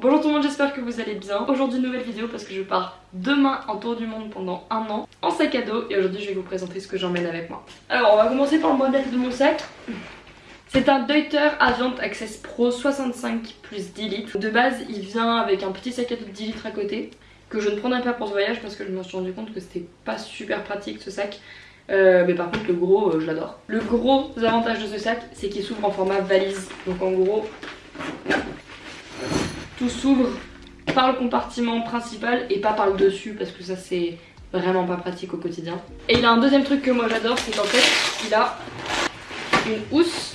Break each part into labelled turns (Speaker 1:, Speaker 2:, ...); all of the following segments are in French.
Speaker 1: Bonjour tout le monde, j'espère que vous allez bien. Aujourd'hui nouvelle vidéo parce que je pars demain en tour du monde pendant un an en sac à dos et aujourd'hui je vais vous présenter ce que j'emmène avec moi. Alors on va commencer par le modèle de mon sac. C'est un Deuter Aviant Access Pro 65 plus 10 litres. De base il vient avec un petit sac à dos de 10 litres à côté que je ne prendrai pas pour ce voyage parce que je me suis rendu compte que c'était pas super pratique ce sac. Euh, mais par contre le gros euh, je l'adore. Le gros avantage de ce sac c'est qu'il s'ouvre en format valise. Donc en gros tout s'ouvre par le compartiment principal et pas par le dessus parce que ça c'est vraiment pas pratique au quotidien. Et il a un deuxième truc que moi j'adore, c'est qu'en fait il a une housse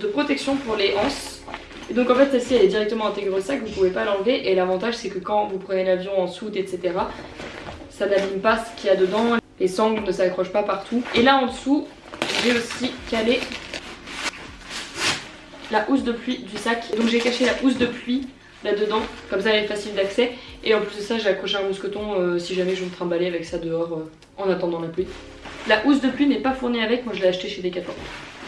Speaker 1: de protection pour les anses. Et donc en fait celle-ci elle est directement intégrée au sac, vous pouvez pas l'enlever et l'avantage c'est que quand vous prenez l'avion en soute etc ça n'abîme pas ce qu'il y a dedans, les sangles ne s'accrochent pas partout. Et là en dessous j'ai aussi calé la housse de pluie du sac. Donc j'ai caché la housse de pluie là-dedans, comme ça elle est facile d'accès. Et en plus de ça j'ai accroché un mousqueton euh, si jamais je me trimballer avec ça dehors euh, en attendant la pluie. La housse de pluie n'est pas fournie avec, moi je l'ai acheté chez Decathlon.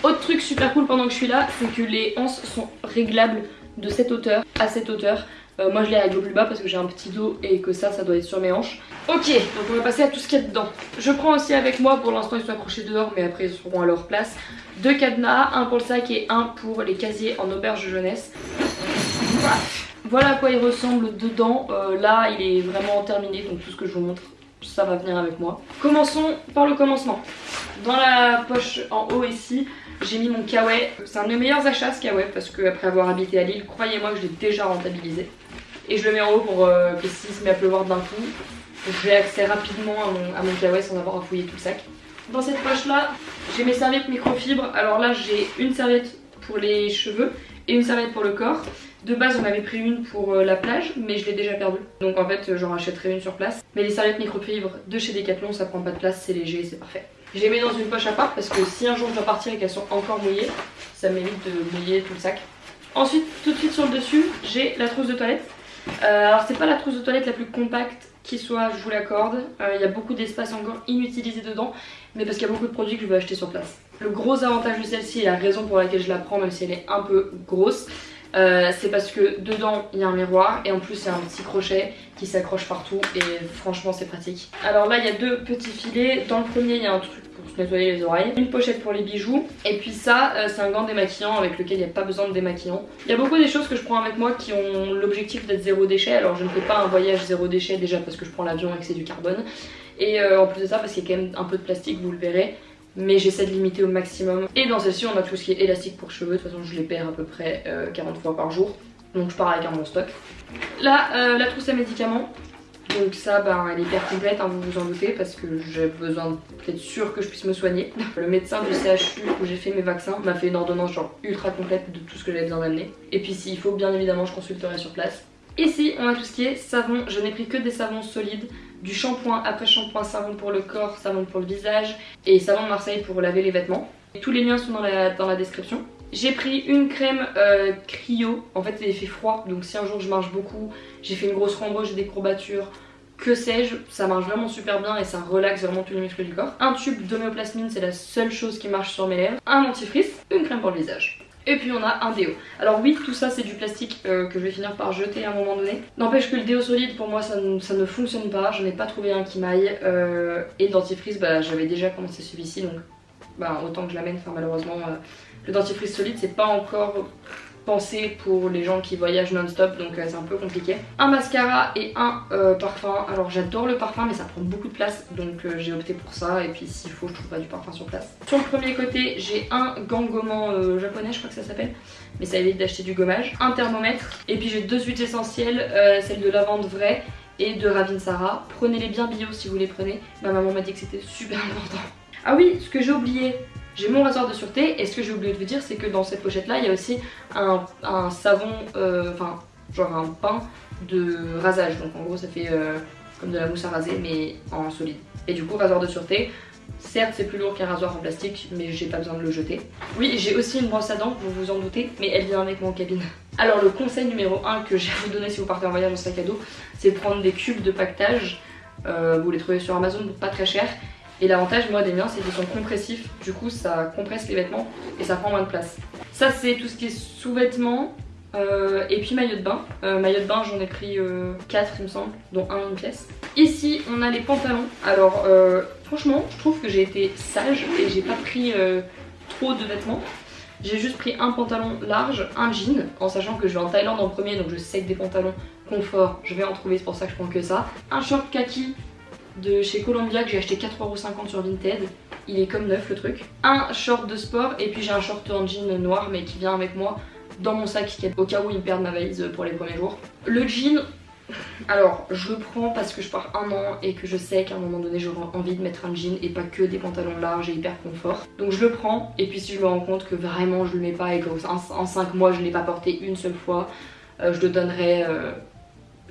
Speaker 1: Autre truc super cool pendant que je suis là, c'est que les anses sont réglables de cette hauteur à cette hauteur. Euh, moi je les règle au plus bas parce que j'ai un petit dos et que ça, ça doit être sur mes hanches. Ok, donc on va passer à tout ce qu'il y a dedans. Je prends aussi avec moi, pour l'instant ils sont accrochés dehors mais après ils seront à leur place, deux cadenas, un pour le sac et un pour les casiers en auberge jeunesse. Voilà à quoi il ressemble dedans. Euh, là, il est vraiment terminé, donc tout ce que je vous montre, ça va venir avec moi. Commençons par le commencement. Dans la poche en haut ici, j'ai mis mon kawaii. C'est un de mes meilleurs achats ce kawaii parce qu'après avoir habité à Lille, croyez-moi que je l'ai déjà rentabilisé. Et je le mets en haut pour euh, que s'il se met à pleuvoir d'un coup, j'ai accès rapidement à mon, à mon kawaii sans avoir à fouiller tout le sac. Dans cette poche là, j'ai mes serviettes microfibres. Alors là, j'ai une serviette pour les cheveux et une serviette pour le corps. De base on avait pris une pour euh, la plage mais je l'ai déjà perdue donc en fait j'en rachèterai une sur place. Mais les serviettes microfibres de chez Decathlon ça prend pas de place, c'est léger, c'est parfait. Je les mets dans une poche à part parce que si un jour je dois partir et qu'elles sont encore mouillées, ça m'évite de mouiller tout le sac. Ensuite tout de suite sur le dessus j'ai la trousse de toilette. Euh, alors c'est pas la trousse de toilette la plus compacte qui soit, je vous l'accorde. Euh, il y a beaucoup d'espace encore inutilisé dedans mais parce qu'il y a beaucoup de produits que je veux acheter sur place. Le gros avantage de celle-ci et la raison pour laquelle je la prends même si elle est un peu grosse euh, c'est parce que dedans il y a un miroir et en plus il y a un petit crochet qui s'accroche partout et franchement c'est pratique. Alors là il y a deux petits filets, dans le premier il y a un truc pour se nettoyer les oreilles, une pochette pour les bijoux et puis ça euh, c'est un gant démaquillant avec lequel il n'y a pas besoin de démaquillant. Il y a beaucoup des choses que je prends avec moi qui ont l'objectif d'être zéro déchet alors je ne fais pas un voyage zéro déchet déjà parce que je prends l'avion et que c'est du carbone et euh, en plus de ça parce qu'il y a quand même un peu de plastique vous le verrez mais j'essaie de limiter au maximum. Et dans celle-ci on a tout ce qui est élastique pour cheveux, de toute façon je les perds à peu près 40 euh, fois par jour, donc je pars avec un bon stock. Là, euh, la trousse à médicaments, donc ça ben, elle est hyper complète, hein, vous vous en doutez, parce que j'ai besoin d'être sûr que je puisse me soigner. Le médecin du CHU où j'ai fait mes vaccins m'a fait une ordonnance genre ultra complète de tout ce que j'avais besoin d'amener. Et puis s'il faut bien évidemment je consulterai sur place. Ici on a tout ce qui est savon, je n'ai pris que des savons solides du shampoing après shampoing, savon pour le corps, savon pour le visage et savon de Marseille pour laver les vêtements. Tous les liens sont dans la, description. J'ai pris une crème euh, cryo, en fait elle fait froid donc si un jour je marche beaucoup, j'ai fait une grosse rando, j'ai des courbatures, que sais-je, ça marche vraiment super bien et ça relaxe vraiment tous les muscles du corps. Un tube d'homéoplasmine, c'est la seule chose qui marche sur mes lèvres. Un dentifrice, une crème pour le visage. Et puis on a un déo. Alors oui, tout ça c'est du plastique euh, que je vais finir par jeter à un moment donné. N'empêche que le déo solide pour moi ça, ne, fonctionne pas. Je n'ai pas trouvé un qui m'aille. Euh, et le dentifrice, bah j'avais déjà commencé celui-ci donc bah, autant que je l'amène. Enfin malheureusement euh, le dentifrice solide c'est pas encore pour les gens qui voyagent non-stop donc euh, c'est un peu compliqué. Un mascara et un euh, parfum. Alors j'adore le parfum mais ça prend beaucoup de place donc euh, j'ai opté pour ça et puis s'il faut je trouve pas du parfum sur place. Sur le premier côté j'ai un gant gommant japonais je crois que ça s'appelle mais ça évite d'acheter du gommage. Un thermomètre et puis j'ai deux huiles essentielles, celle de lavande vraie et de Ravinsara. Prenez-les bien bio si vous les prenez. Ma maman m'a dit que c'était super important. Ah oui, ce que j'ai oublié, j'ai mon rasoir de sûreté et ce que j'ai oublié de vous dire c'est que dans cette pochette là il y a aussi un, savon, euh, enfin genre un pain de rasage donc en gros ça fait euh, comme de la mousse à raser mais en solide. Et du coup rasoir de sûreté, certes c'est plus lourd qu'un rasoir en plastique mais j'ai pas besoin de le jeter. Oui j'ai aussi une brosse à dents, vous vous en doutez, mais elle vient avec mon cabine. Alors le conseil numéro 1 que j'ai à vous donner si vous partez en voyage en sac à dos c'est de prendre des cubes de pactage, euh, vous les trouvez sur Amazon pas très cher et l'avantage moi des miens c'est qu'ils sont compressifs, du coup ça compresse les vêtements et ça prend moins de place. Ça c'est tout ce qui est sous-vêtements. Euh, et puis maillot de bain. Euh, maillot de bain, j'en ai pris 4 il me semble, dont un une pièce. Ici, on a les pantalons. Alors, franchement, je trouve que j'ai été sage et j'ai pas pris trop de vêtements. J'ai juste pris un pantalon large, un jean, en sachant que je vais en Thaïlande en premier, donc je sais que des pantalons confort, je vais en trouver, c'est pour ça que je prends que ça. Un short kaki de chez Columbia que j'ai acheté 4,50€ sur Vinted. Il est comme neuf le truc. Un short de sport et puis j'ai un short en jean noir mais qui vient avec moi dans mon sac au cas où il me perd ma valise pour les premiers jours. Le jean, alors je le prends parce que je pars un an et que je sais qu'à un moment donné j'aurai envie de mettre un jean et pas que des pantalons larges et hyper confort. Donc je le prends et puis si je me rends compte que vraiment je le mets pas et qu'en 5 mois je l'ai pas porté une seule fois, euh, je le donnerai euh,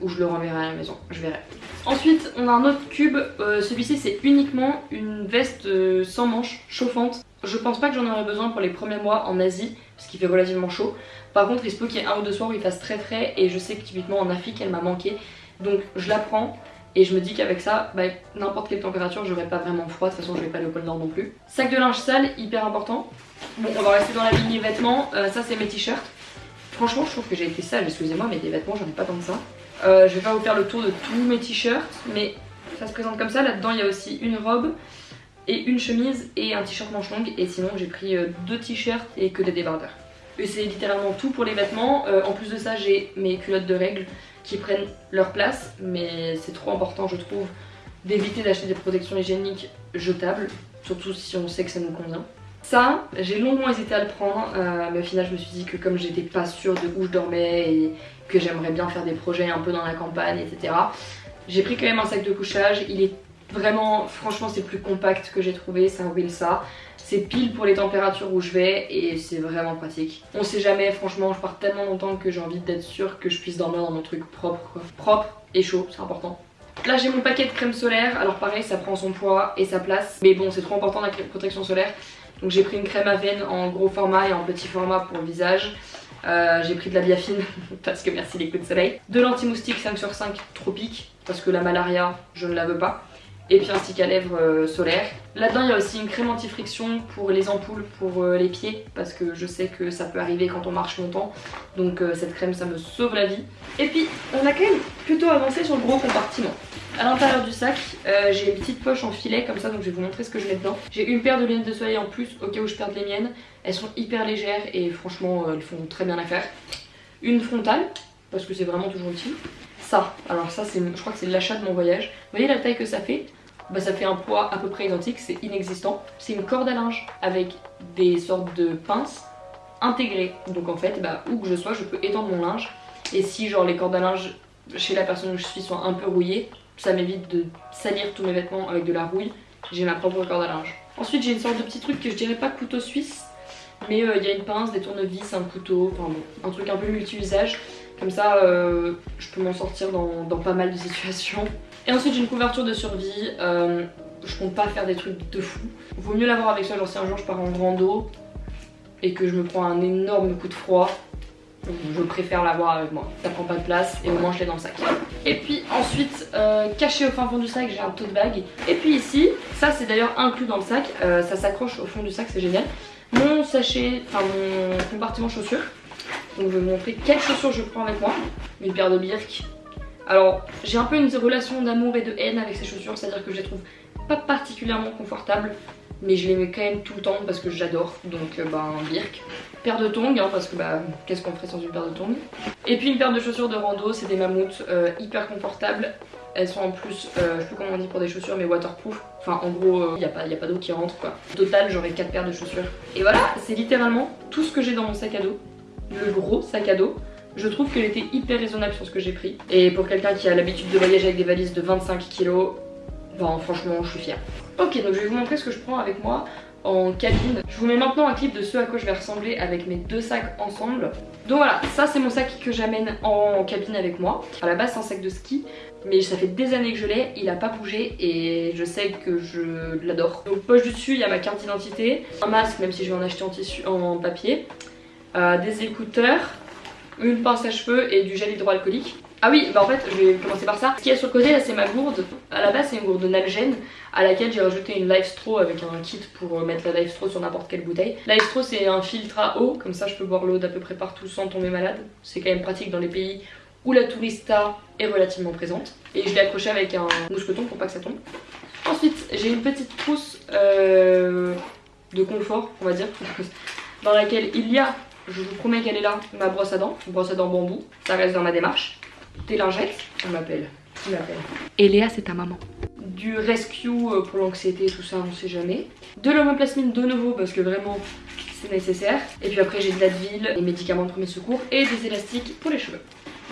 Speaker 1: ou je le renverrai à la maison, je verrai. Ensuite on a un autre cube, euh, celui-ci c'est uniquement une veste euh, sans manches chauffante. Je pense pas que j'en aurais besoin pour les premiers mois en Asie parce qu'il fait relativement chaud. Par contre il se peut qu'il y ait un ou deux soirs où il fasse très frais et je sais que typiquement en Afrique elle m'a manqué. Donc je la prends et je me dis qu'avec ça, bah, n'importe quelle température, j'aurais pas vraiment froid. De toute façon, je vais pas au pôle Nord non plus. Sac de linge sale, hyper important. Bon, on va rester dans la lignée vêtements. Euh, ça, c'est mes t-shirts. Franchement, je trouve que j'ai été sale. Excusez-moi, mais des vêtements, j'en ai pas tant que ça. Euh, je vais pas vous faire le tour de tous mes t-shirts, mais ça se présente comme ça. Là-dedans, il y a aussi une robe et une chemise et un t-shirt manche longue. Et sinon, j'ai pris euh, deux t-shirts et que des débardeurs. Et c'est littéralement tout pour les vêtements. Euh, en plus de ça, j'ai mes culottes de règles qui prennent leur place. Mais c'est trop important, je trouve, d'éviter d'acheter des protections hygiéniques jetables. Surtout si on sait que ça nous convient. Ça, j'ai longuement hésité à le prendre, mais au final je me suis dit que comme j'étais pas sûre de où je dormais et que j'aimerais bien faire des projets un peu dans la campagne, etc. J'ai pris quand même un sac de couchage, il est vraiment, franchement c'est plus compact que j'ai trouvé, c'est un Wilsa. C'est pile pour les températures où je vais et c'est vraiment pratique. On sait jamais, franchement, je pars tellement longtemps que j'ai envie d'être sûre que je puisse dormir dans mon truc propre. Propre et chaud, c'est important. Là j'ai mon paquet de crème solaire, alors pareil ça prend son poids et sa place. Mais bon c'est trop important la protection solaire. Donc j'ai pris une crème à veine en gros format et en petit format pour le visage. Euh, j'ai pris de la biafine parce que merci les coups de soleil. De l'anti-moustique 5 sur 5 tropique parce que la malaria je ne la veux pas. Et puis un stick à lèvres euh, solaire. Là-dedans il y a aussi une crème anti-friction pour les ampoules pour euh, les pieds parce que je sais que ça peut arriver quand on marche longtemps. Donc cette crème ça me sauve la vie. Et puis on a quand même plutôt avancé sur le gros compartiment. À l'intérieur du sac, j'ai une petite poche en filet comme ça, donc je vais vous montrer ce que je mets dedans. J'ai une paire de lunettes de soleil en plus au cas où je perde les miennes. Elles sont hyper légères et franchement euh, elles font très bien l'affaire. Une frontale, parce que c'est vraiment toujours utile. Ça, alors ça je crois que c'est l'achat de mon voyage. Vous voyez la taille que ça fait? Bah, ça fait un poids à peu près identique, c'est inexistant. C'est une corde à linge avec des sortes de pinces intégrées. Donc en fait, bah, où que je sois, je peux étendre mon linge. Et si genre les cordes à linge chez la personne où je suis sont un peu rouillées, ça m'évite de salir tous mes vêtements avec de la rouille. J'ai ma propre corde à linge. Ensuite j'ai une sorte de petit truc que je dirais pas couteau suisse, mais euh, il y a une pince, des tournevis, un couteau, enfin bon, un truc un peu multi-usage. Comme ça, euh, je peux m'en sortir dans, pas mal de situations. Et ensuite, j'ai une couverture de survie. Euh, je compte pas faire des trucs de fou. Vaut mieux l'avoir avec soi, genre si un jour je pars en rando et que je me prends un énorme coup de froid, je préfère l'avoir avec moi. Ça prend pas de place et au moins je l'ai dans le sac. Et puis ensuite, caché au fin fond du sac, j'ai un tote bag. Et puis ici, ça c'est d'ailleurs inclus dans le sac, ça s'accroche au fond du sac, c'est génial mon sachet, enfin mon compartiment chaussures. Donc je vais vous montrer quelles chaussures je prends avec moi. Une paire de Birk. Alors j'ai un peu une relation d'amour et de haine avec ces chaussures, c'est-à-dire que je les trouve pas particulièrement confortables. Mais je les mets quand même tout le temps parce que j'adore. Donc euh, un Birk. Paire de tongs, hein, parce que bah qu'est-ce qu'on ferait sans une paire de tongs? Et puis une paire de chaussures de rando, c'est des mammouths euh, hyper confortables. Elles sont en plus, euh, je sais plus comment on dit pour des chaussures, mais waterproof. Enfin, en gros, il n'y a pas, pas d'eau qui rentre quoi. Total, j'aurai 4 paires de chaussures. Et voilà, c'est littéralement tout ce que j'ai dans mon sac à dos. Le gros sac à dos. Je trouve qu'elle était hyper raisonnable sur ce que j'ai pris. Et pour quelqu'un qui a l'habitude de voyager avec des valises de 25 kg, ben franchement, je suis fière. Ok, donc je vais vous montrer ce que je prends avec moi en cabine. Je vous mets maintenant un clip de ce à quoi je vais ressembler avec mes deux sacs ensemble. Donc voilà, ça c'est mon sac que j'amène en cabine avec moi. À la base c'est un sac de ski, mais ça fait des années que je l'ai, il a pas bougé et je sais que je l'adore. Donc poche du dessus, il y a ma carte d'identité, un masque même si je vais en acheter en tissu en papier, euh, des écouteurs, une pince à cheveux et du gel hydroalcoolique. Ah oui, bah en fait, je vais commencer par ça. Ce qu'il y a sur le côté là, c'est ma gourde. À la base, c'est une gourde Nalgene à laquelle j'ai rajouté une Life Straw avec un kit pour mettre la Life Straw sur n'importe quelle bouteille. Life Straw, c'est un filtre à eau, comme ça je peux boire l'eau d'à peu près partout sans tomber malade. C'est quand même pratique dans les pays où la tourista est relativement présente. Et je l'ai accroché avec un mousqueton pour pas que ça tombe. Ensuite, j'ai une petite trousse euh, de confort, on va dire, dans laquelle il y a, je vous promets qu'elle est là, ma brosse à dents, une brosse à dents bambou, ça reste dans ma démarche. Des lingettes, on m'appelle, qui m'appelle
Speaker 2: Et Léa, c'est ta maman.
Speaker 1: Du rescue euh, pour l'anxiété, tout ça, on sait jamais. De l'homoplasmine de nouveau, parce que vraiment, c'est nécessaire. Et puis après, j'ai de l'Advil, des médicaments de premier secours et des élastiques pour les cheveux.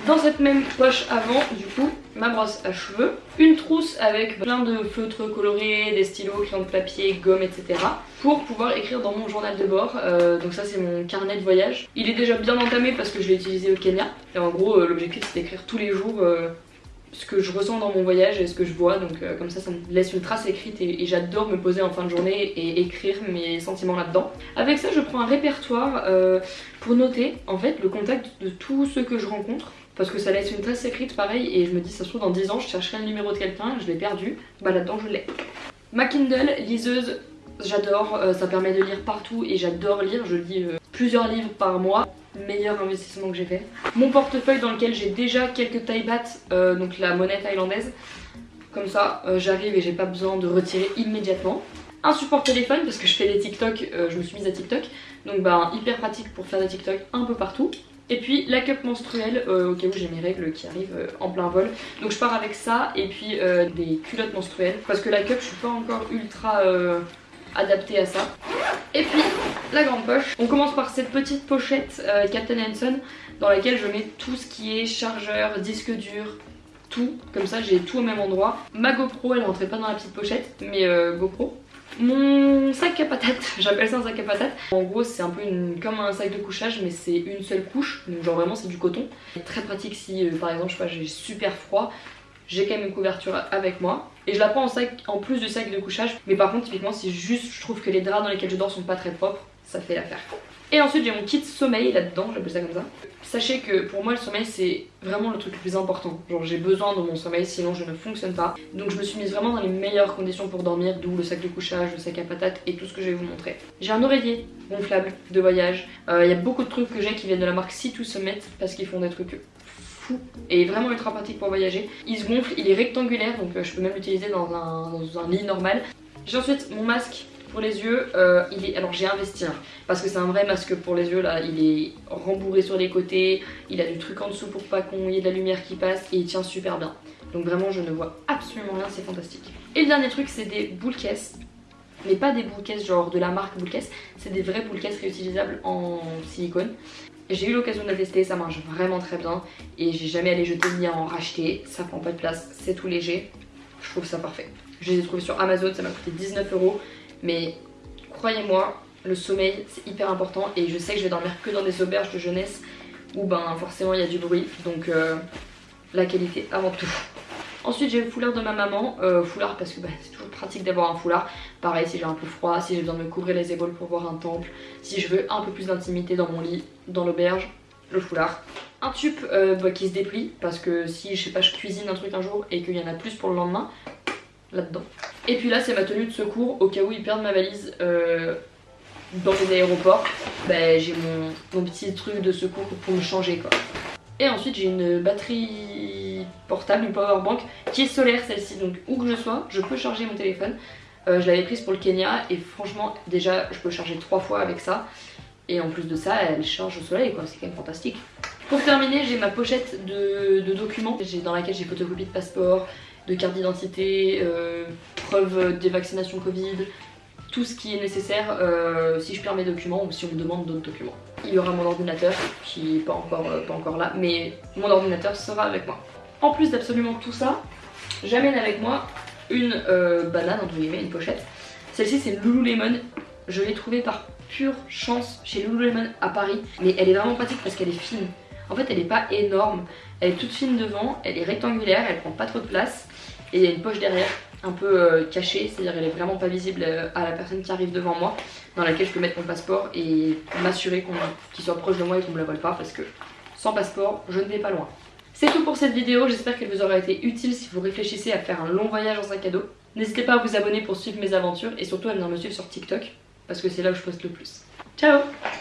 Speaker 1: Dans cette même poche avant, du coup, ma brosse à cheveux, une trousse avec plein de feutres colorés, des stylos, crayons de papier, gomme, etc. pour pouvoir écrire dans mon journal de bord. Euh, donc ça c'est mon carnet de voyage. Il est déjà bien entamé parce que je l'ai utilisé au Kenya. Et en gros, euh, l'objectif c'est d'écrire tous les jours euh, ce que je ressens dans mon voyage et ce que je vois. Donc comme ça, ça me laisse une trace écrite et, j'adore me poser en fin de journée et écrire mes sentiments là-dedans. Avec ça, je prends un répertoire pour noter en fait le contact de tous ceux que je rencontre parce que ça laisse une trace écrite pareil et je me dis ça se trouve dans 10 ans je chercherai le numéro de quelqu'un, je l'ai perdu, bah là-dedans je l'ai. Ma Kindle, liseuse, j'adore, euh, ça permet de lire partout et j'adore lire, je lis euh, plusieurs livres par mois, meilleur investissement que j'ai fait. Mon portefeuille dans lequel j'ai déjà quelques taille euh, donc la monnaie thaïlandaise, comme ça j'arrive et j'ai pas besoin de retirer immédiatement. Un support téléphone parce que je fais des TikTok, je me suis mise à TikTok, donc bah hyper pratique pour faire des TikTok un peu partout. Et puis la cup menstruelle, euh, au cas où j'ai mes règles qui arrivent euh, en plein vol. Donc je pars avec ça et puis euh, des culottes menstruelles. Parce que la cup, je suis pas encore ultra adaptée à ça. Et puis la grande poche. On commence par cette petite pochette Captain Hanson dans laquelle je mets tout ce qui est chargeur, disque dur, tout. Comme ça j'ai tout au même endroit. Ma GoPro, elle rentrait pas dans la petite pochette, mais GoPro. Mon sac à patates, j'appelle ça un sac à patates. En gros c'est un peu comme un sac de couchage mais c'est une seule couche, donc genre vraiment c'est du coton. Très pratique si euh, par exemple je sais j'ai super froid, j'ai quand même une couverture avec moi. Et je la prends en sac en plus du sac de couchage, mais par contre typiquement si juste je trouve que les draps dans lesquels je dors sont pas très propres, ça fait l'affaire. Et ensuite j'ai mon kit sommeil là-dedans, j'appelle ça comme ça. Sachez que pour moi le sommeil c'est vraiment le truc le plus important. Genre j'ai besoin de mon sommeil sinon je ne fonctionne pas. Donc je me suis mise vraiment dans les meilleures conditions pour dormir, d'où le sac de couchage, le sac à patates et tout ce que je vais vous montrer. J'ai un oreiller gonflable de voyage. Euh, il y a beaucoup de trucs que j'ai qui viennent de la marque C2 Summit parce qu'ils font des trucs fous et vraiment ultra pratique pour voyager. Il se gonfle, il est rectangulaire donc euh, je peux même l'utiliser dans un lit normal. J'ai ensuite mon masque pour les yeux, euh, il est... alors j'ai investi hein, parce que c'est un vrai masque pour les yeux là, il est rembourré sur les côtés, il a du truc en dessous pour pas qu'on y ait de la lumière qui passe et il tient super bien. Donc vraiment je ne vois absolument rien, c'est fantastique. Et le dernier truc c'est des boules caisses, mais pas des boules caisses genre de la marque boules caisses, c'est des vraies boules caisses réutilisables en silicone. J'ai eu l'occasion de la tester, ça marche vraiment très bien et j'ai jamais les jeter ni à en racheter, ça prend pas de place, c'est tout léger, je trouve ça parfait. Je les ai trouvés sur Amazon, ça m'a coûté 19 euros mais croyez-moi, le sommeil c'est hyper important et je sais que je vais dormir que dans des auberges de jeunesse où ben forcément il y a du bruit donc euh, la qualité avant tout. Ensuite j'ai le foulard de ma maman, euh, foulard parce que ben, c'est toujours pratique d'avoir un foulard. Pareil si j'ai un peu froid, si j'ai besoin de me couvrir les épaules pour voir un temple, si je veux un peu plus d'intimité dans mon lit, dans l'auberge, le foulard. Un tube euh, bah, qui se déplie parce que si je sais pas je cuisine un truc un jour et qu'il y en a plus pour le lendemain, là-dedans. Et puis là c'est ma tenue de secours au cas où ils perdent ma valise euh, dans les aéroports. Bah, j'ai mon, petit truc de secours pour me changer quoi. Et ensuite j'ai une batterie portable, une power bank qui est solaire celle-ci donc où que je sois je peux charger mon téléphone. Euh, je l'avais prise pour le Kenya et franchement déjà je peux charger trois fois avec ça. Et en plus de ça elle charge au soleil quoi, c'est quand même fantastique. Pour terminer j'ai ma pochette de, de documents dans laquelle j'ai photocopie de passeport, de carte d'identité, euh, preuve des vaccinations Covid, tout ce qui est nécessaire euh, si je perds mes documents ou si on me demande d'autres documents. Il y aura mon ordinateur qui n'est pas encore, euh, pas encore là, mais mon ordinateur sera avec moi. En plus d'absolument tout ça, j'amène avec moi une banane, entre guillemets, une pochette. Celle-ci c'est Lululemon, je l'ai trouvée par pure chance chez Lululemon à Paris, mais elle est vraiment pratique parce qu'elle est fine. En fait elle est pas énorme, elle est toute fine devant, elle est rectangulaire, elle prend pas trop de place et il y a une poche derrière un peu euh, cachée, c'est-à-dire elle est vraiment pas visible euh, à la personne qui arrive devant moi dans laquelle je peux mettre mon passeport et m'assurer qu'il soit proche de moi et qu'on me le vole pas parce que sans passeport je ne vais pas loin. C'est tout pour cette vidéo, j'espère qu'elle vous aura été utile si vous réfléchissez à faire un long voyage en sac à dos. N'hésitez pas à vous abonner pour suivre mes aventures et surtout à venir me suivre sur TikTok parce que c'est là où je poste le plus. Ciao